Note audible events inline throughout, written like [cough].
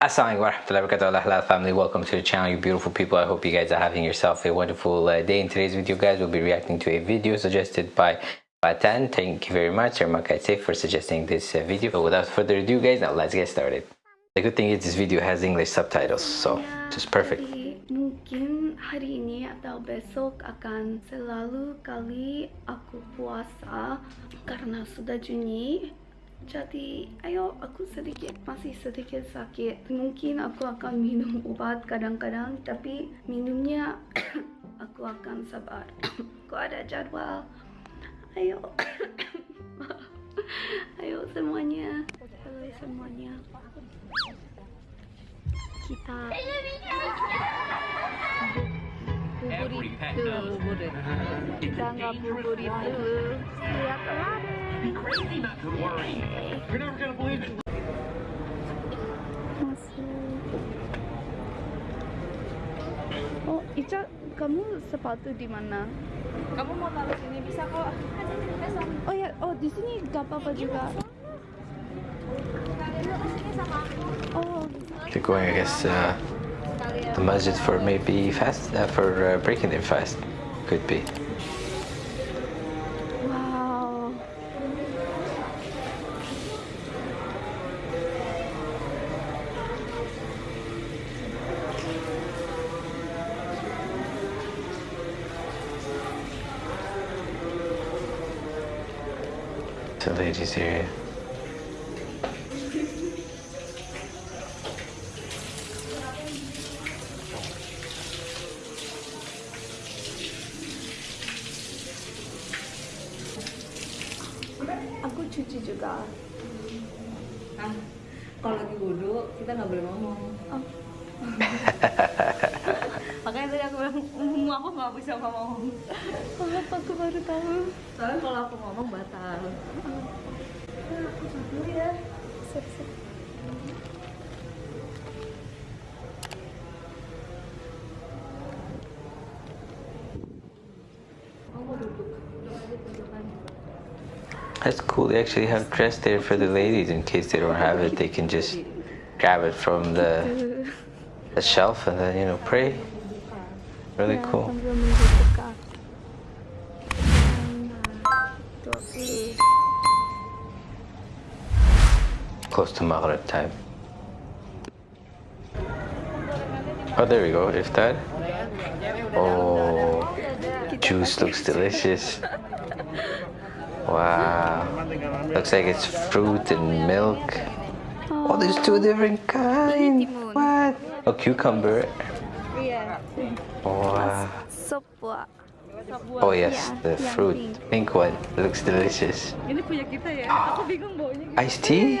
Assalamu warahmatullahi wabarakatuh halal family welcome to the channel you beautiful people I hope you guys are having yourself a wonderful uh, day in today's video guys we'll be reacting to a video suggested by Batan thank you very much Irma Kaitse for suggesting this uh, video but without further ado guys now let's get started the good thing is this video has English subtitles so just perfect mungkin hari ini atau besok akan selalu kali aku puasa karena sudah Juni jadi ayo aku sedikit masih sedikit sakit mungkin aku akan minum obat kadang-kadang tapi minumnya [coughs] aku akan sabar aku [coughs] ada jadwal ayo [coughs] ayo semuanya halo semuanya kita buburit dulu kita nggak buburit dulu lihat Oh, Ica, kamu sepatu di mana? Kamu mau taruh sini bisa kok. Oh ya, oh di sini gak apa-apa juga. Iya, oh. They're going, I guess, uh, the masjid for maybe fast, uh, for uh, breaking in fast, could be. to ladies area. Aku cuci juga. Ah, Kalau lagi wudhu kita nggak boleh ngomong. Oh. [laughs] Makanya tadi aku bilang, mm, aku nggak bisa ngomong. Kenapa aku baru tahu? Soalnya kalau aku ngomong batal. Oh. That's cool. They actually have dress there for the ladies in case they don't have it. They can just grab it from the, the shelf and then, you know, pray. Really cool. close to Maghrib time. Oh, there we go, iftar. Oh, juice looks delicious. Wow, looks like it's fruit and milk. Oh, there's two different kinds. What? A cucumber. Wow. Oh yes, the fruit, pink one, looks delicious. [gasps] Iced tea?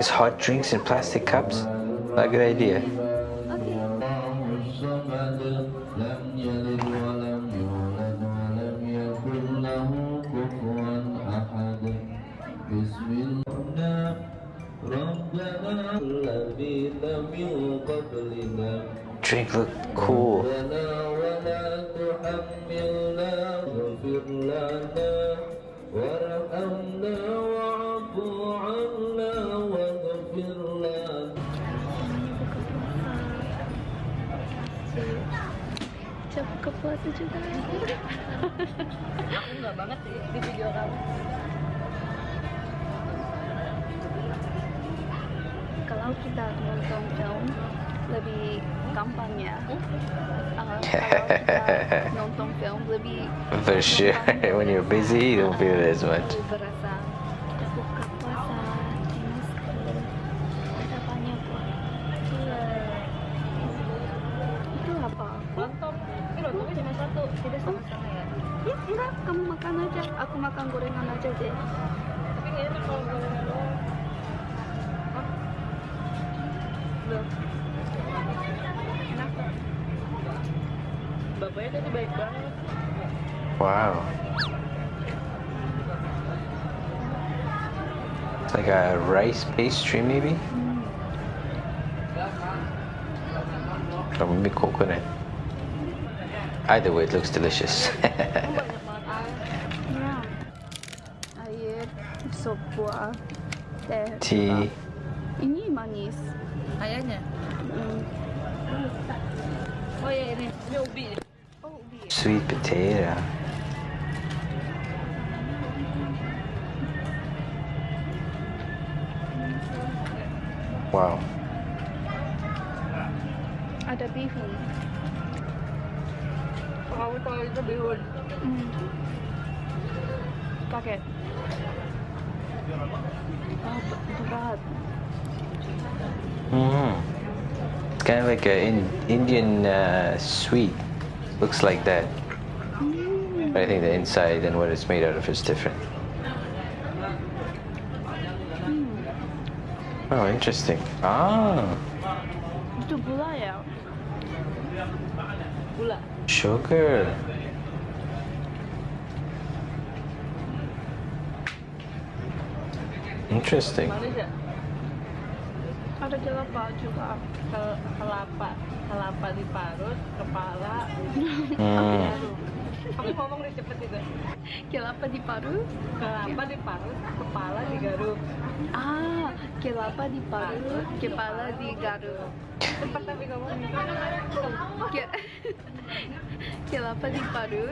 It's hot drinks in plastic cups? Not a good idea. Drink look cool. Wah sejuta Aku nggak banget sih di video kamu Kalau kita nonton film lebih gampang ya uh, Kalau [laughs] nonton film lebih For sure, [laughs] when you're busy you don't feel as much tidak sama-sama oh. ya ya enggak kamu makan aja aku makan gorengan aja deh tapi enggak enak kalau gorengan doang bapaknya tadi baik banget wow It's like a rice pastry maybe? Mm. That would be coconut. Either way, it looks delicious. [laughs] Tea. Hmm. Oh, Sweet potato. Wow. Ada beef. Mm. hmm It's kind of like an Indian uh, sweet. Looks like that. Mm. But I think the inside and what it's made out of is different. Mm. Oh, interesting. Ah. ah. gula sugar interesting ya? ada kelapa juga kelapa kelapa diparut kepala hmm. Aku ngomong deh cepet itu. Kelapa di Paru? Kelapa di Paru, kepala di garu Ah, kelapa di Paru, kepala di garu, Cepat tapi kamu. kelapa di Paru,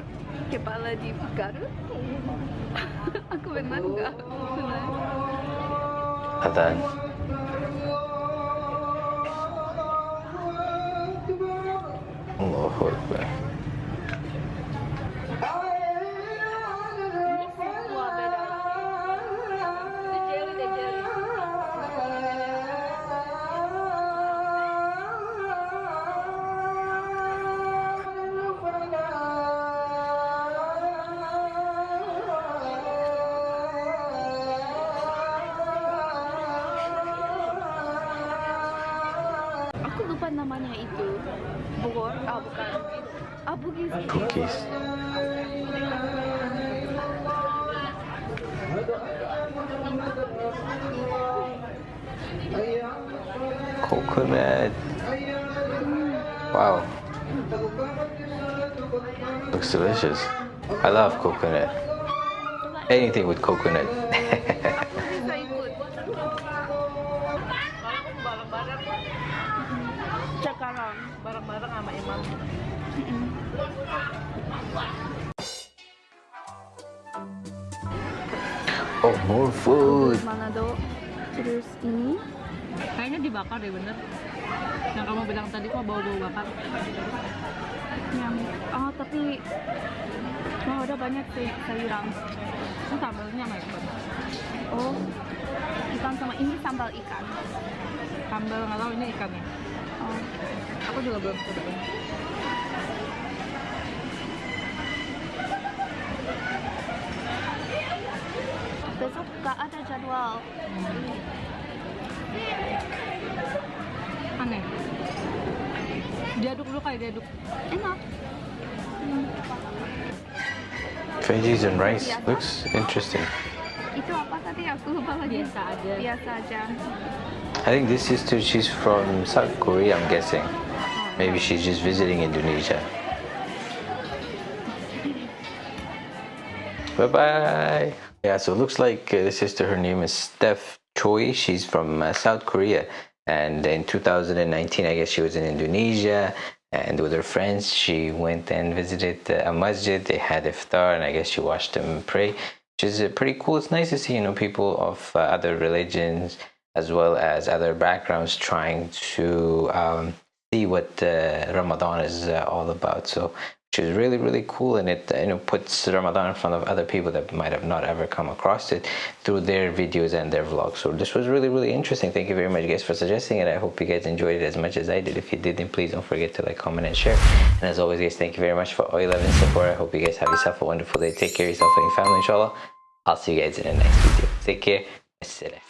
kepala di garu, Aku benar nggak? Benar. Allahu Akbar. cookies. Coconut. Wow. Looks delicious. I love coconut. Anything with coconut. [laughs] of oh, more food. Manado. Terus ini. Kayaknya dibakar deh bener. Yang kamu bilang tadi kok bau-bau bakar. Yang oh tapi oh, udah banyak sih sayuran. Ini sambalnya macam. Oh, ikan sama ini sambal ikan. Sambal nggak tahu ini ikannya. Oh, aku juga belum coba. besok gak ada jadwal aneh diaduk dulu kayak diaduk enak hmm. veggies and rice biasa. looks interesting itu apa tadi aku lupa lagi biasa aja biasa aja I think this sister she's from South Korea I'm guessing maybe she's just visiting Indonesia [laughs] bye bye Yeah, so it looks like uh, the sister, her name is Steph Choi. She's from uh, South Korea. And in 2019, I guess she was in Indonesia. And with her friends, she went and visited uh, a masjid. They had iftar, and I guess she watched them pray, which is uh, pretty cool. It's nice to see, you know, people of uh, other religions as well as other backgrounds trying to um, see what Ramadan is all about. So is really really cool and it you know puts Ramadan in front of other people that might have not ever come across it through their videos and their vlogs so this was really really interesting thank you very much guys for suggesting it I hope you guys enjoyed it as much as I did if you did then please don't forget to like comment and share and as always guys thank you very much for all your love and support I hope you guys have yourself a wonderful day take care of yourself and your family inshallah I'll see you guys in the next video take care